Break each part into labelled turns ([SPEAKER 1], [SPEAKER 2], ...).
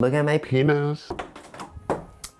[SPEAKER 1] Look at my penis.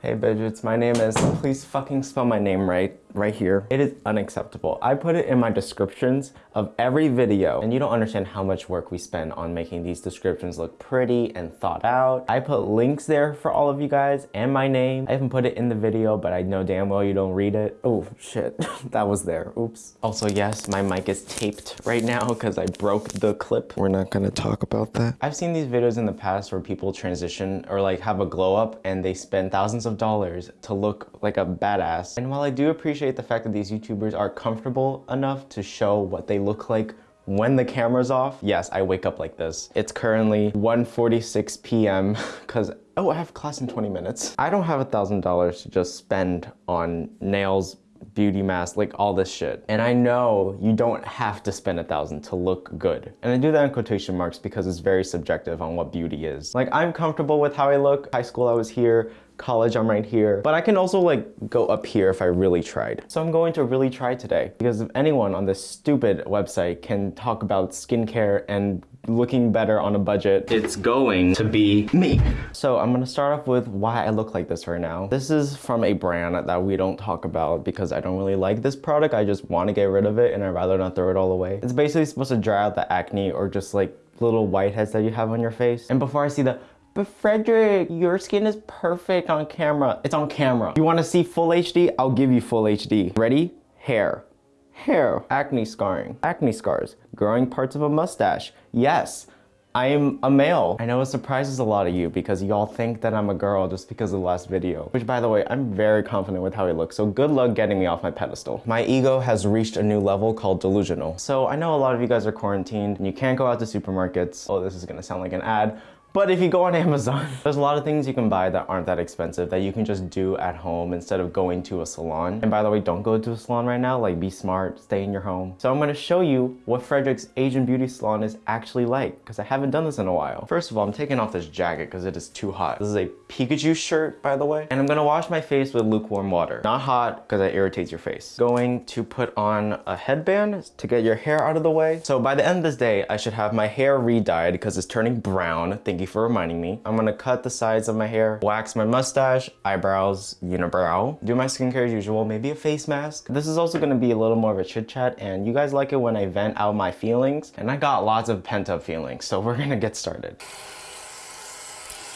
[SPEAKER 1] Hey bitches, my name is, please fucking spell my name right, right here. It is unacceptable. I put it in my descriptions of every video and you don't understand how much work we spend on making these descriptions look pretty and thought out. I put links there for all of you guys and my name. I haven't put it in the video, but I know damn well you don't read it. Oh shit, that was there, oops. Also yes, my mic is taped right now because I broke the clip. We're not gonna talk about that. I've seen these videos in the past where people transition or like have a glow up and they spend thousands of dollars to look like a badass. And while I do appreciate the fact that these YouTubers are comfortable enough to show what they look like when the camera's off, yes, I wake up like this. It's currently 1.46 p.m. because, oh, I have class in 20 minutes. I don't have a $1,000 to just spend on nails, beauty mask, like all this shit. And I know you don't have to spend a thousand to look good. And I do that in quotation marks because it's very subjective on what beauty is. Like I'm comfortable with how I look. High school I was here, college I'm right here. But I can also like go up here if I really tried. So I'm going to really try today because if anyone on this stupid website can talk about skincare and looking better on a budget it's going to be me. So I'm gonna start off with why I look like this right now. This is from a brand that we don't talk about because I don't really like this product. I just want to get rid of it and I'd rather not throw it all away. It's basically supposed to dry out the acne or just like little whiteheads that you have on your face. And before I see the but Frederick, your skin is perfect on camera. It's on camera. You wanna see full HD? I'll give you full HD. Ready? Hair. Hair. Acne scarring. Acne scars. Growing parts of a mustache. Yes. I am a male. I know it surprises a lot of you because y'all think that I'm a girl just because of the last video. Which by the way, I'm very confident with how I look, so good luck getting me off my pedestal. My ego has reached a new level called delusional. So I know a lot of you guys are quarantined and you can't go out to supermarkets. Oh, this is gonna sound like an ad, but if you go on Amazon, there's a lot of things you can buy that aren't that expensive that you can just do at home instead of going to a salon. And by the way, don't go to a salon right now. Like be smart, stay in your home. So I'm gonna show you what Frederick's Asian beauty salon is actually like because I haven't done this in a while. First of all, I'm taking off this jacket because it is too hot. This is a Pikachu shirt, by the way. And I'm gonna wash my face with lukewarm water. Not hot because it irritates your face. Going to put on a headband to get your hair out of the way. So by the end of this day, I should have my hair re-dyed because it's turning brown. Thank you for reminding me. I'm gonna cut the sides of my hair, wax my mustache, eyebrows, unibrow, do my skincare as usual, maybe a face mask. This is also gonna be a little more of a chit chat and you guys like it when I vent out my feelings and I got lots of pent up feelings. So we're gonna get started.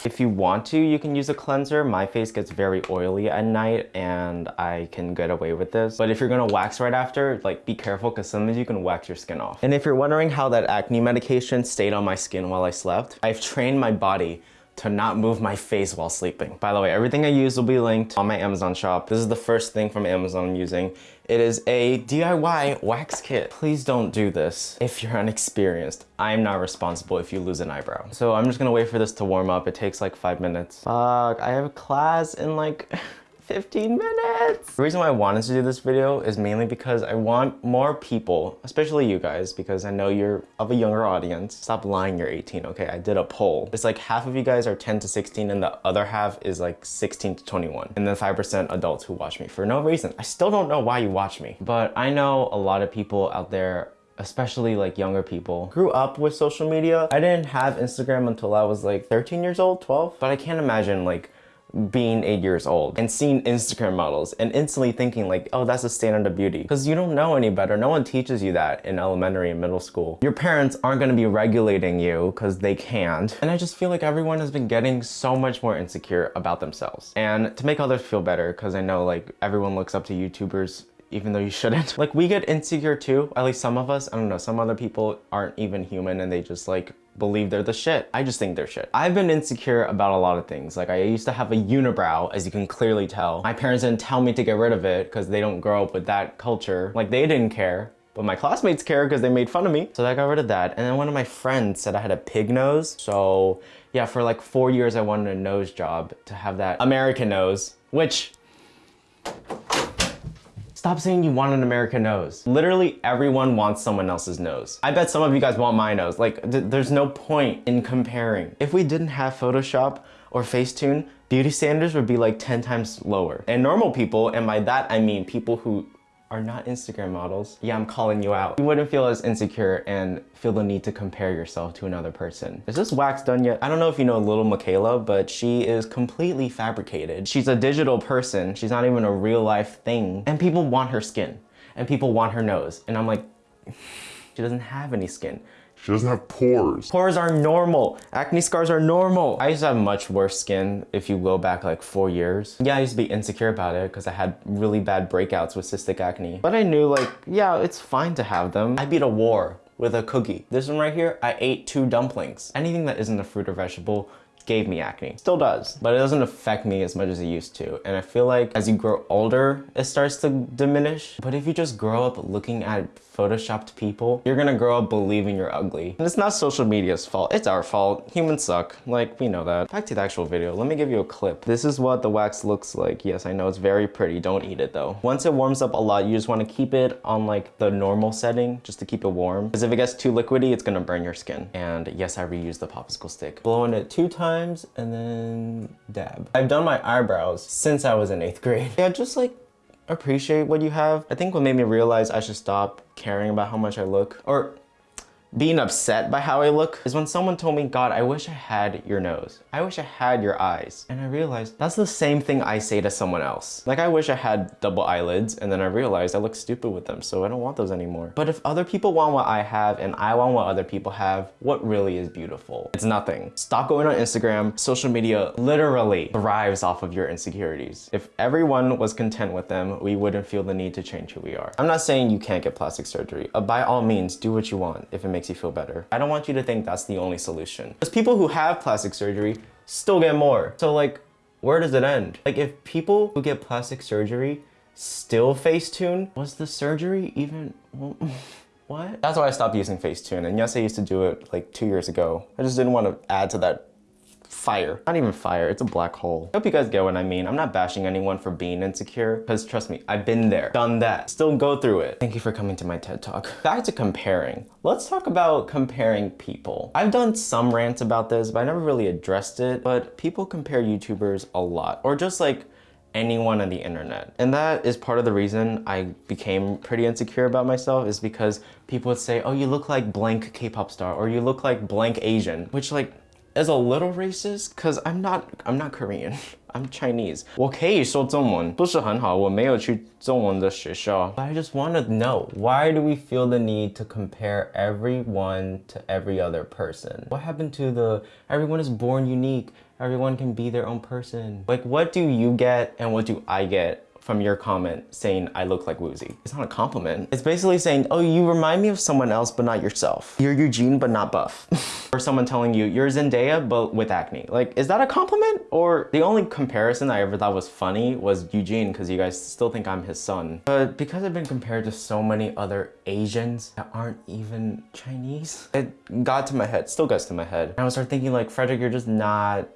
[SPEAKER 1] If you want to, you can use a cleanser. My face gets very oily at night and I can get away with this. But if you're gonna wax right after, like be careful because sometimes you can wax your skin off. And if you're wondering how that acne medication stayed on my skin while I slept, I've trained my body to not move my face while sleeping. By the way, everything I use will be linked on my Amazon shop. This is the first thing from Amazon I'm using. It is a DIY wax kit. Please don't do this if you're unexperienced. I'm not responsible if you lose an eyebrow. So I'm just gonna wait for this to warm up. It takes like five minutes. Fuck, I have a class in like 15 minutes. The reason why I wanted to do this video is mainly because I want more people, especially you guys, because I know you're of a younger audience. Stop lying you're 18, okay? I did a poll. It's like half of you guys are 10 to 16 and the other half is like 16 to 21. And then 5% adults who watch me for no reason. I still don't know why you watch me, but I know a lot of people out there especially like younger people grew up with social media i didn't have instagram until i was like 13 years old 12 but i can't imagine like being eight years old and seeing Instagram models and instantly thinking like, oh, that's a standard of beauty. Because you don't know any better. No one teaches you that in elementary and middle school. Your parents aren't going to be regulating you because they can't. And I just feel like everyone has been getting so much more insecure about themselves. And to make others feel better, because I know like everyone looks up to YouTubers even though you shouldn't. Like we get insecure too, at least some of us. I don't know, some other people aren't even human and they just like believe they're the shit. I just think they're shit. I've been insecure about a lot of things. Like I used to have a unibrow, as you can clearly tell. My parents didn't tell me to get rid of it because they don't grow up with that culture. Like they didn't care. But my classmates care because they made fun of me. So I got rid of that. And then one of my friends said I had a pig nose. So yeah, for like four years I wanted a nose job to have that American nose, which Stop saying you want an American nose. Literally everyone wants someone else's nose. I bet some of you guys want my nose. Like th there's no point in comparing. If we didn't have Photoshop or Facetune, beauty standards would be like 10 times lower. And normal people, and by that I mean people who are not Instagram models, yeah, I'm calling you out. You wouldn't feel as insecure and feel the need to compare yourself to another person. Is this wax done yet? I don't know if you know Lil Miquela, but she is completely fabricated. She's a digital person. She's not even a real life thing. And people want her skin and people want her nose. And I'm like, she doesn't have any skin.
[SPEAKER 2] She doesn't have pores.
[SPEAKER 1] Pores are normal. Acne scars are normal. I used to have much worse skin if you go back like four years. Yeah, I used to be insecure about it because I had really bad breakouts with cystic acne. But I knew like, yeah, it's fine to have them. I beat a war with a cookie. This one right here, I ate two dumplings. Anything that isn't a fruit or vegetable gave me acne. Still does, but it doesn't affect me as much as it used to. And I feel like as you grow older, it starts to diminish. But if you just grow up looking at photoshopped people, you're gonna grow up believing you're ugly. And it's not social media's fault, it's our fault. Humans suck, like we know that. Back to the actual video, let me give you a clip. This is what the wax looks like. Yes, I know it's very pretty, don't eat it though. Once it warms up a lot, you just wanna keep it on like the normal setting, just to keep it warm. Because if it gets too liquidy, it's gonna burn your skin. And yes, I reused the popsicle stick. Blowing it two times and then dab. I've done my eyebrows since I was in eighth grade. Yeah, just like appreciate what you have. I think what made me realize I should stop caring about how much I look or being upset by how I look is when someone told me, God, I wish I had your nose. I wish I had your eyes. And I realized that's the same thing I say to someone else. Like I wish I had double eyelids and then I realized I look stupid with them, so I don't want those anymore. But if other people want what I have and I want what other people have, what really is beautiful? It's nothing. Stop going on Instagram. Social media literally thrives off of your insecurities. If everyone was content with them, we wouldn't feel the need to change who we are. I'm not saying you can't get plastic surgery. By all means, do what you want if it makes makes you feel better. I don't want you to think that's the only solution. Because people who have plastic surgery still get more. So like, where does it end? Like if people who get plastic surgery still Facetune, was the surgery even, what? That's why I stopped using Facetune. And yes, I used to do it like two years ago. I just didn't want to add to that fire. Not even fire, it's a black hole. I hope you guys get what I mean. I'm not bashing anyone for being insecure, because trust me, I've been there, done that, still go through it. Thank you for coming to my TED Talk. Back to comparing. Let's talk about comparing people. I've done some rants about this, but I never really addressed it, but people compare YouTubers a lot, or just like anyone on the internet. And that is part of the reason I became pretty insecure about myself is because people would say, oh, you look like blank K-pop star or you look like blank Asian, which like is a little racist because I'm not I'm not Korean. I'm Chinese. 我可以说中文，不是很好，我没有去中文的学校。But I just want to know, why do we feel the need to compare everyone to every other person? What happened to the everyone is born unique, everyone can be their own person? Like what do you get and what do I get from your comment saying I look like Woozi. It's not a compliment. It's basically saying, oh, you remind me of someone else, but not yourself. You're Eugene, but not buff. or someone telling you, you're Zendaya, but with acne. Like, is that a compliment? Or the only comparison I ever thought was funny was Eugene, because you guys still think I'm his son. But because I've been compared to so many other Asians that aren't even Chinese, it got to my head, still gets to my head. And I was start thinking like, Frederick, you're just not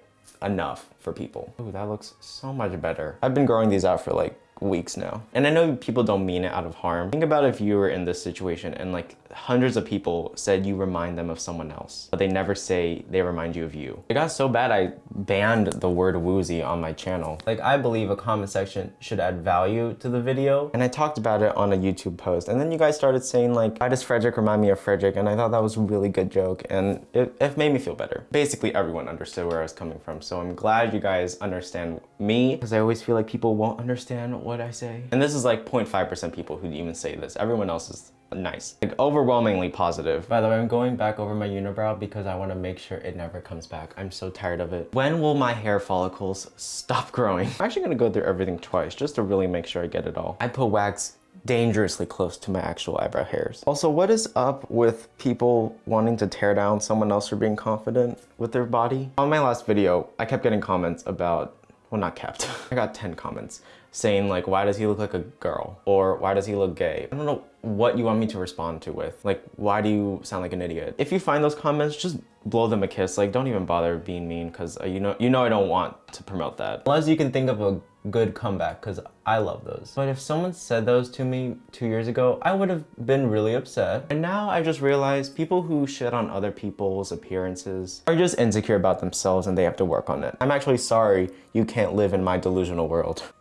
[SPEAKER 1] enough for people. Ooh, that looks so much better. I've been growing these out for like weeks now. And I know people don't mean it out of harm. Think about if you were in this situation and like hundreds of people said you remind them of someone else, but they never say they remind you of you. It got so bad I banned the word Woozi on my channel. Like I believe a comment section should add value to the video. And I talked about it on a YouTube post. And then you guys started saying like, why does Frederick remind me of Frederick? And I thought that was a really good joke and it, it made me feel better. Basically everyone understood where I was coming from. So I'm glad you guys understand me because I always feel like people won't understand what I say. And this is like 0.5% people who even say this. Everyone else is nice. Like overwhelmingly positive. By the way, I'm going back over my unibrow because I want to make sure it never comes back. I'm so tired of it. When will my hair follicles stop growing? I'm actually going to go through everything twice just to really make sure I get it all. I put wax dangerously close to my actual eyebrow hairs. Also, what is up with people wanting to tear down someone else for being confident with their body? On my last video, I kept getting comments about well not kept i got 10 comments saying like why does he look like a girl or why does he look gay i don't know what you want me to respond to with like why do you sound like an idiot if you find those comments just blow them a kiss like don't even bother being mean because you know you know i don't want to promote that unless you can think of a good comeback because I love those. But if someone said those to me two years ago, I would have been really upset. And now I just realized people who shit on other people's appearances are just insecure about themselves and they have to work on it. I'm actually sorry you can't live in my delusional world.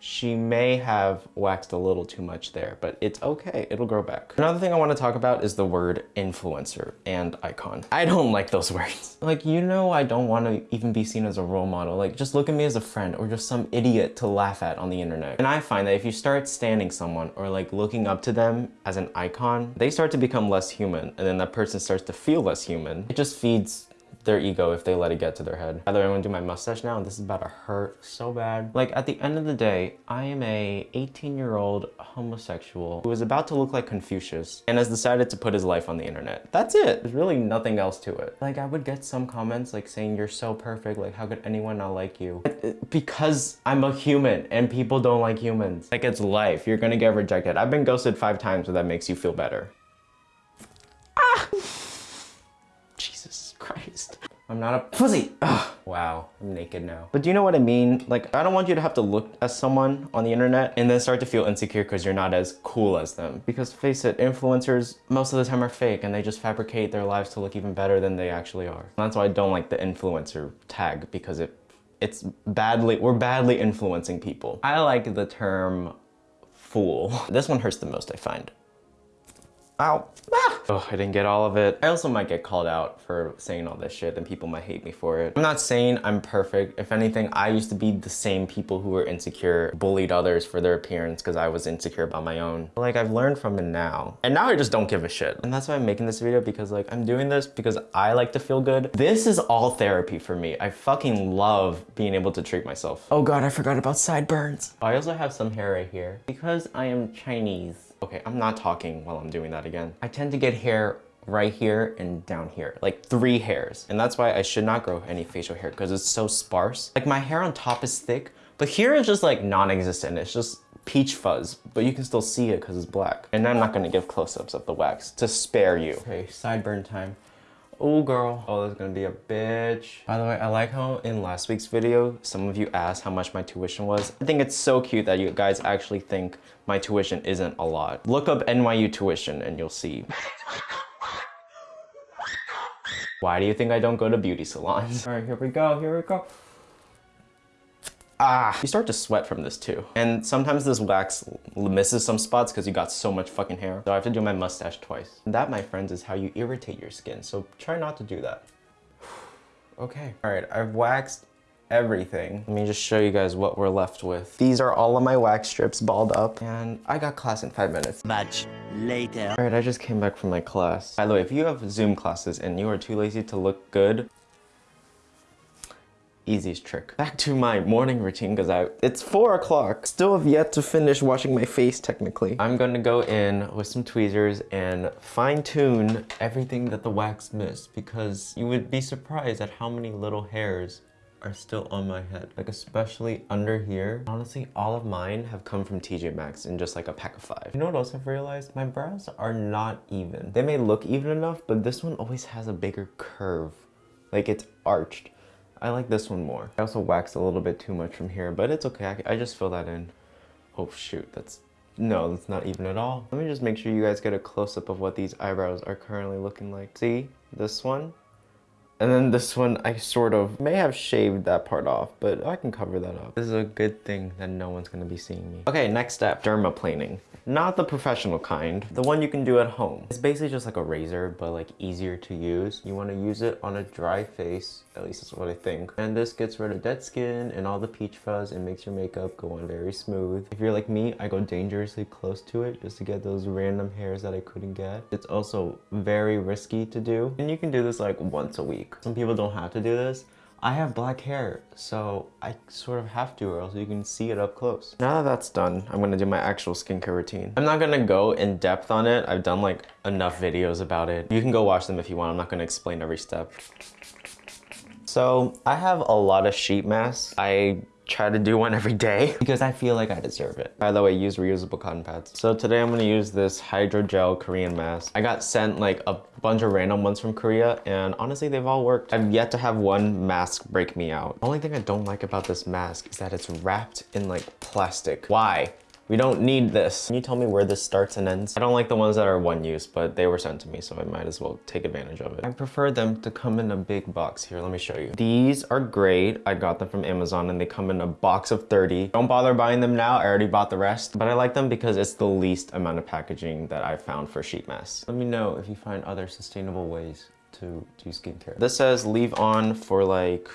[SPEAKER 1] she may have waxed a little too much there, but it's okay. It'll grow back. Another thing I want to talk about is the word influencer and icon. I don't like those words. Like, you know, I don't want to even be seen as a role model. Like, just look at me as a friend or just some idiot to laugh at on the internet. And I find that if you start standing someone or like looking up to them as an icon, they start to become less human. And then that person starts to feel less human. It just feeds their ego if they let it get to their head. By the way, I'm gonna do my mustache now and this is about to hurt so bad. Like at the end of the day, I am a 18 year old homosexual who is about to look like Confucius and has decided to put his life on the internet. That's it. There's really nothing else to it. Like I would get some comments like saying you're so perfect, like how could anyone not like you? Because I'm a human and people don't like humans. Like it's life, you're gonna get rejected. I've been ghosted five times so that makes you feel better. I'm not a pussy. Ugh. Wow, I'm naked now. But do you know what I mean? Like, I don't want you to have to look at someone on the internet and then start to feel insecure because you're not as cool as them. Because face it, influencers most of the time are fake and they just fabricate their lives to look even better than they actually are. And that's why I don't like the influencer tag because it it's badly, we're badly influencing people. I like the term fool. This one hurts the most, I find. Ow. Ah. Oh, I didn't get all of it. I also might get called out for saying all this shit and people might hate me for it. I'm not saying I'm perfect. If anything, I used to be the same people who were insecure, bullied others for their appearance because I was insecure about my own. Like I've learned from it now. And now I just don't give a shit. And that's why I'm making this video because like I'm doing this because I like to feel good. This is all therapy for me. I fucking love being able to treat myself. Oh God, I forgot about sideburns. I also have some hair right here because I am Chinese. Okay, I'm not talking while I'm doing that again. I tend to get hair right here and down here, like three hairs. And that's why I should not grow any facial hair because it's so sparse. Like my hair on top is thick, but here is just like non-existent. It's just peach fuzz, but you can still see it because it's black. And I'm not gonna give close-ups of the wax to spare you. Okay, sideburn time. Oh girl, oh that's gonna be a bitch. By the way, I like how in last week's video, some of you asked how much my tuition was. I think it's so cute that you guys actually think my tuition isn't a lot. Look up NYU tuition and you'll see. Why do you think I don't go to beauty salons? All right, here we go, here we go. Ah, you start to sweat from this too. And sometimes this wax misses some spots because you got so much fucking hair. So I have to do my mustache twice. And that, my friends, is how you irritate your skin. So try not to do that. okay. All right, I've waxed everything. Let me just show you guys what we're left with. These are all of my wax strips balled up and I got class in five minutes.
[SPEAKER 3] Much later.
[SPEAKER 1] All right, I just came back from my class. By the way, if you have Zoom classes and you are too lazy to look good, easiest trick. Back to my morning routine because I it's four o'clock. Still have yet to finish washing my face technically. I'm gonna go in with some tweezers and fine tune everything that the wax missed because you would be surprised at how many little hairs are still on my head. Like especially under here. Honestly, all of mine have come from TJ Maxx in just like a pack of five. You know what else I've realized? My brows are not even. They may look even enough, but this one always has a bigger curve. Like it's arched. I like this one more. I also waxed a little bit too much from here, but it's okay. I, I just fill that in. Oh shoot, that's, no, that's not even at all. Let me just make sure you guys get a close-up of what these eyebrows are currently looking like. See, this one? And then this one, I sort of may have shaved that part off, but I can cover that up. This is a good thing that no one's gonna be seeing me. Okay, next step, dermaplaning. Not the professional kind, the one you can do at home. It's basically just like a razor, but like easier to use. You wanna use it on a dry face, at least that's what I think. And this gets rid of dead skin and all the peach fuzz and makes your makeup go on very smooth. If you're like me, I go dangerously close to it just to get those random hairs that I couldn't get. It's also very risky to do. And you can do this like once a week. Some people don't have to do this. I have black hair, so I sort of have to or else you can see it up close. Now that that's done, I'm gonna do my actual skincare routine. I'm not gonna go in depth on it. I've done like enough videos about it. You can go watch them if you want. I'm not gonna explain every step. So I have a lot of sheet masks. I try to do one every day because I feel like I deserve it. By the way, use reusable cotton pads. So today I'm gonna use this hydrogel Korean mask. I got sent like a bunch of random ones from Korea and honestly they've all worked. I've yet to have one mask break me out. The only thing I don't like about this mask is that it's wrapped in like plastic. Why? We don't need this. Can you tell me where this starts and ends? I don't like the ones that are one use, but they were sent to me, so I might as well take advantage of it. I prefer them to come in a big box. Here, let me show you. These are great. I got them from Amazon and they come in a box of 30. Don't bother buying them now. I already bought the rest, but I like them because it's the least amount of packaging that I found for sheet masks. Let me know if you find other sustainable ways to do skincare. This says leave on for like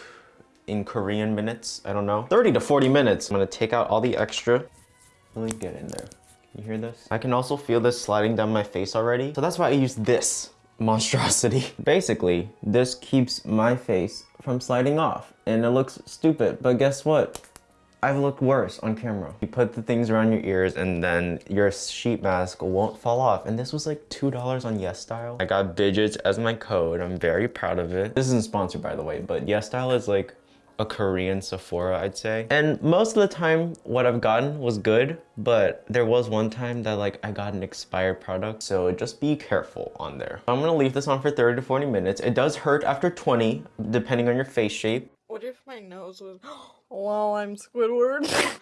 [SPEAKER 1] in Korean minutes. I don't know. 30 to 40 minutes. I'm gonna take out all the extra let me get in there. Can you hear this? I can also feel this sliding down my face already. So that's why I use this monstrosity. Basically, this keeps my face from sliding off and it looks stupid, but guess what? I've looked worse on camera. You put the things around your ears and then your sheet mask won't fall off. And this was like $2 on YesStyle. I got Bidgets as my code. I'm very proud of it. This isn't sponsored by the way, but YesStyle is like a Korean Sephora, I'd say. And most of the time, what I've gotten was good, but there was one time that like I got an expired product, so just be careful on there. I'm gonna leave this on for 30 to 40 minutes. It does hurt after 20, depending on your face shape.
[SPEAKER 3] What if my nose was, wow, I'm Squidward?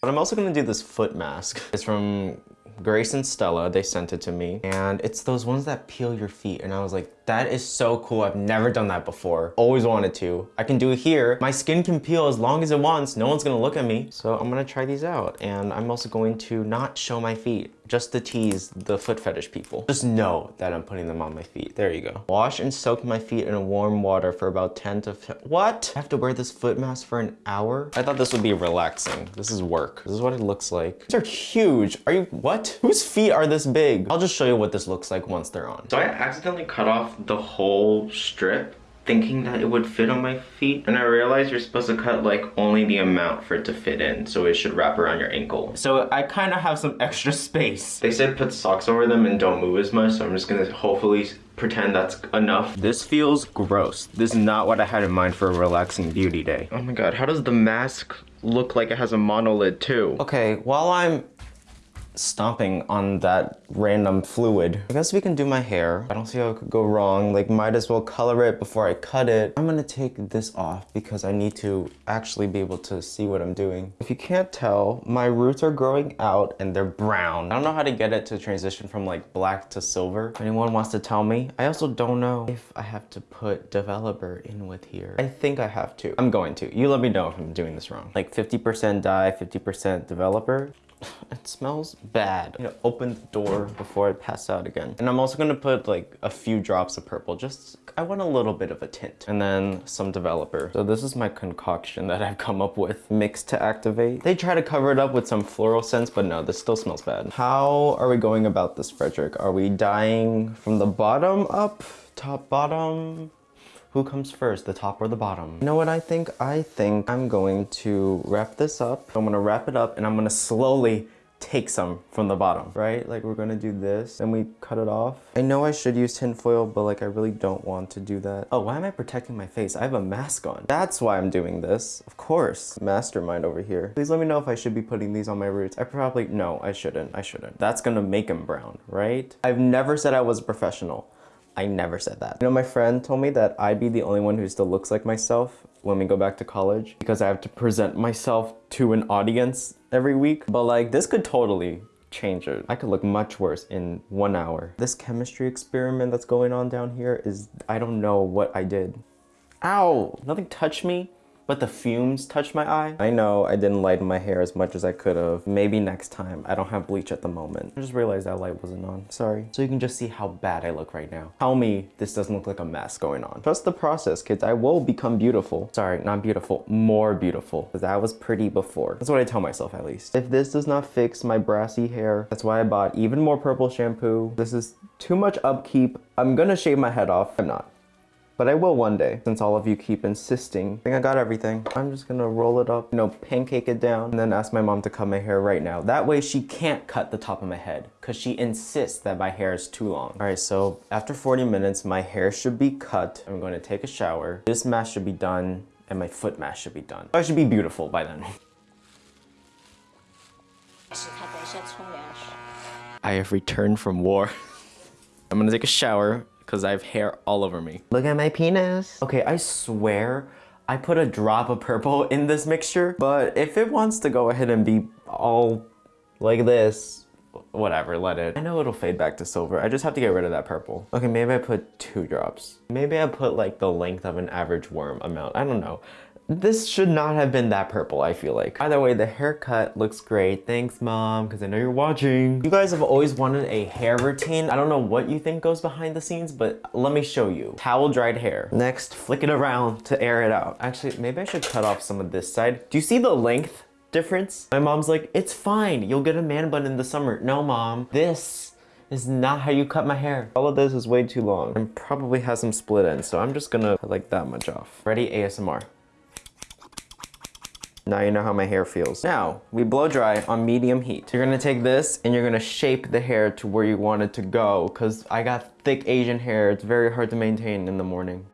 [SPEAKER 1] but I'm also gonna do this foot mask. It's from Grace and Stella, they sent it to me. And it's those ones that peel your feet. And I was like, that is so cool. I've never done that before. Always wanted to. I can do it here. My skin can peel as long as it wants. No one's gonna look at me. So I'm gonna try these out. And I'm also going to not show my feet just to tease the foot fetish people. Just know that I'm putting them on my feet. There you go. Wash and soak my feet in warm water for about 10 to, 15. what? I have to wear this foot mask for an hour? I thought this would be relaxing. This is work. This is what it looks like. These are huge. Are you, what? Whose feet are this big? I'll just show you what this looks like once they're on. So I accidentally cut off the whole strip thinking that it would fit on my feet and I realized you're supposed to cut like only the amount for it to fit in so it should wrap around your ankle. So I kind of have some extra space. They said put socks over them and don't move as much so I'm just gonna hopefully pretend that's enough. This feels gross. This is not what I had in mind for a relaxing beauty day. Oh my god, how does the mask look like it has a monolid too? Okay, while I'm stomping on that random fluid. I guess we can do my hair. I don't see how it could go wrong. Like, might as well color it before I cut it. I'm gonna take this off because I need to actually be able to see what I'm doing. If you can't tell, my roots are growing out and they're brown. I don't know how to get it to transition from like black to silver. If anyone wants to tell me. I also don't know if I have to put developer in with here. I think I have to. I'm going to. You let me know if I'm doing this wrong. Like 50% dye, 50% developer. It smells bad. You know, open the door before I pass out again. And I'm also gonna put like a few drops of purple, just, I want a little bit of a tint. And then some developer. So this is my concoction that I've come up with, mix to activate. They try to cover it up with some floral scents, but no, this still smells bad. How are we going about this, Frederick? Are we dyeing from the bottom up? Top, bottom? Who comes first, the top or the bottom? You know what I think? I think I'm going to wrap this up. I'm gonna wrap it up and I'm gonna slowly take some from the bottom, right? Like we're gonna do this and we cut it off. I know I should use tinfoil, but like I really don't want to do that. Oh, why am I protecting my face? I have a mask on. That's why I'm doing this. Of course, mastermind over here. Please let me know if I should be putting these on my roots. I probably, no, I shouldn't, I shouldn't. That's gonna make them brown, right? I've never said I was a professional. I never said that. You know, my friend told me that I'd be the only one who still looks like myself when we go back to college because I have to present myself to an audience every week. But like, this could totally change it. I could look much worse in one hour. This chemistry experiment that's going on down here is, I don't know what I did. Ow, nothing touched me but the fumes touched my eye. I know I didn't lighten my hair as much as I could have. Maybe next time. I don't have bleach at the moment. I just realized that light wasn't on. Sorry. So you can just see how bad I look right now. Tell me this doesn't look like a mess going on. Trust the process, kids. I will become beautiful. Sorry, not beautiful. More beautiful. Because I was pretty before. That's what I tell myself at least. If this does not fix my brassy hair, that's why I bought even more purple shampoo. This is too much upkeep. I'm gonna shave my head off. I'm not. But I will one day, since all of you keep insisting. I think I got everything. I'm just gonna roll it up, you know, pancake it down, and then ask my mom to cut my hair right now. That way she can't cut the top of my head, because she insists that my hair is too long. All right, so after 40 minutes, my hair should be cut. I'm gonna take a shower. This mask should be done, and my foot mask should be done. I should be beautiful by then. I have returned from war. I'm gonna take a shower because I have hair all over me. Look at my penis. Okay, I swear I put a drop of purple in this mixture, but if it wants to go ahead and be all like this, whatever, let it. I know it'll fade back to silver. I just have to get rid of that purple. Okay, maybe I put two drops. Maybe I put like the length of an average worm amount. I don't know. This should not have been that purple, I feel like. Either way, the haircut looks great. Thanks, mom, because I know you're watching. You guys have always wanted a hair routine. I don't know what you think goes behind the scenes, but let me show you. Towel dried hair. Next, flick it around to air it out. Actually, maybe I should cut off some of this side. Do you see the length difference? My mom's like, it's fine. You'll get a man bun in the summer. No, mom. This is not how you cut my hair. All of this is way too long and probably has some split ends, so I'm just gonna like that much off. Ready? ASMR. Now you know how my hair feels. Now, we blow dry on medium heat. You're gonna take this and you're gonna shape the hair to where you want it to go because I got thick Asian hair. It's very hard to maintain in the morning.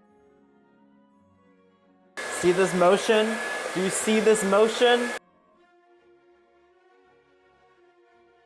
[SPEAKER 1] See this motion? Do you see this motion?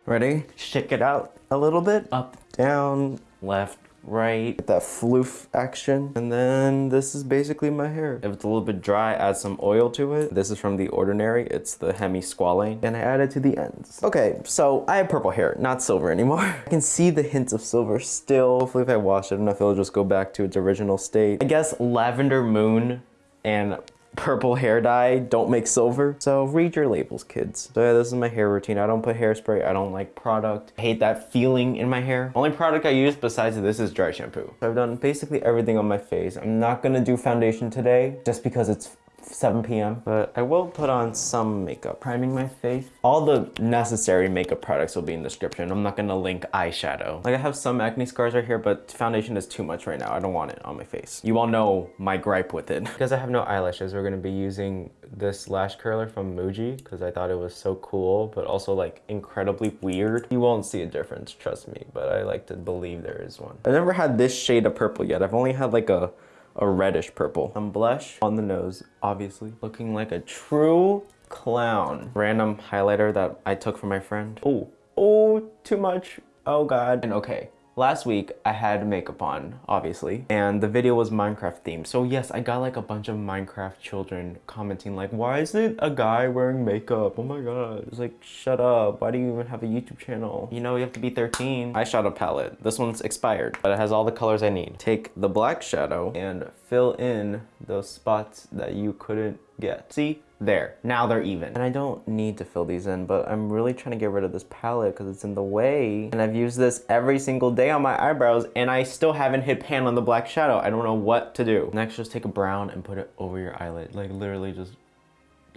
[SPEAKER 1] Ready? Shake it out a little bit. Up, down, left, right. That floof action. And then this is basically my hair. If it's a little bit dry, add some oil to it. This is from The Ordinary. It's the Hemi Squalane. And I add it to the ends. Okay, so I have purple hair, not silver anymore. I can see the hints of silver still. Hopefully if I wash it enough, it'll just go back to its original state. I guess Lavender Moon and purple hair dye don't make silver. So read your labels, kids. So yeah, this is my hair routine. I don't put hairspray. I don't like product. I hate that feeling in my hair. Only product I use besides this is dry shampoo. So I've done basically everything on my face. I'm not gonna do foundation today just because it's 7 p.m. But I will put on some makeup. Priming my face. All the necessary makeup products will be in the description. I'm not gonna link eyeshadow. Like I have some acne scars right here, but foundation is too much right now. I don't want it on my face. You all know my gripe with it. because I have no eyelashes, we're gonna be using this lash curler from Muji because I thought it was so cool, but also like incredibly weird. You won't see a difference, trust me, but I like to believe there is one. I've never had this shade of purple yet. I've only had like a a reddish purple. Some blush on the nose, obviously. Looking like a true clown. Random highlighter that I took from my friend. Oh, oh, too much. Oh God. And okay, Last week, I had makeup on, obviously, and the video was Minecraft themed. So yes, I got like a bunch of Minecraft children commenting like, why is it a guy wearing makeup? Oh my god. It's like, shut up. Why do you even have a YouTube channel? You know, you have to be 13. Eyeshadow palette. This one's expired, but it has all the colors I need. Take the black shadow and fill in those spots that you couldn't get. See? There, now they're even. And I don't need to fill these in, but I'm really trying to get rid of this palette because it's in the way. And I've used this every single day on my eyebrows and I still haven't hit pan on the black shadow. I don't know what to do. Next, just take a brown and put it over your eyelid. Like literally just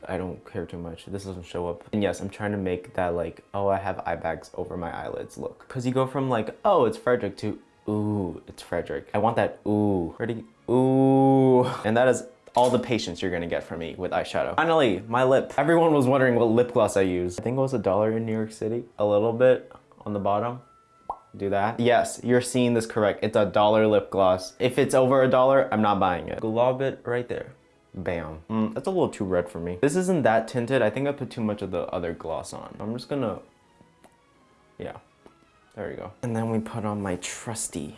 [SPEAKER 1] I don't care too much. This doesn't show up. And yes, I'm trying to make that like, oh, I have eye bags over my eyelids look. Because you go from like, oh, it's Frederick to, ooh, it's Frederick. I want that ooh. Ready? Ooh. And that is all the patience you're gonna get from me with eyeshadow. Finally, my lip. Everyone was wondering what lip gloss I use. I think it was a dollar in New York City. A little bit on the bottom. Do that. Yes, you're seeing this correct. It's a dollar lip gloss. If it's over a dollar, I'm not buying it. Glob it right there. Bam. Mm, that's a little too red for me. This isn't that tinted. I think I put too much of the other gloss on. I'm just gonna, yeah, there we go. And then we put on my trusty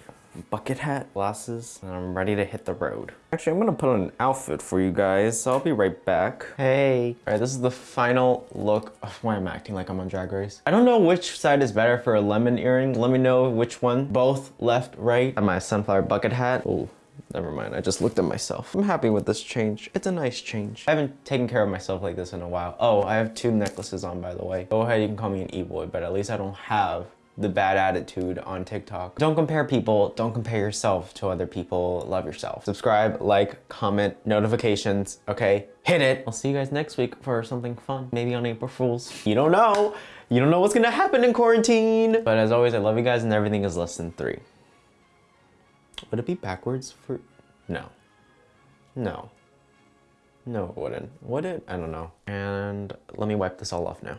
[SPEAKER 1] bucket hat, glasses, and I'm ready to hit the road. Actually, I'm gonna put on an outfit for you guys, so I'll be right back. Hey. All right, this is the final look. Oh, why I'm I acting like I'm on Drag Race? I don't know which side is better for a lemon earring. Let me know which one. Both, left, right. And my sunflower bucket hat. Oh, Never mind, I just looked at myself. I'm happy with this change. It's a nice change. I haven't taken care of myself like this in a while. Oh, I have two necklaces on, by the way. Go ahead, you can call me an e-boy, but at least I don't have the bad attitude on TikTok. Don't compare people, don't compare yourself to other people, love yourself. Subscribe, like, comment, notifications, okay? Hit it! I'll see you guys next week for something fun, maybe on April Fool's. You don't know! You don't know what's gonna happen in quarantine! But as always, I love you guys and everything is less than three. Would it be backwards for, no. No. No, it wouldn't. Would it? I don't know. And let me wipe this all off now.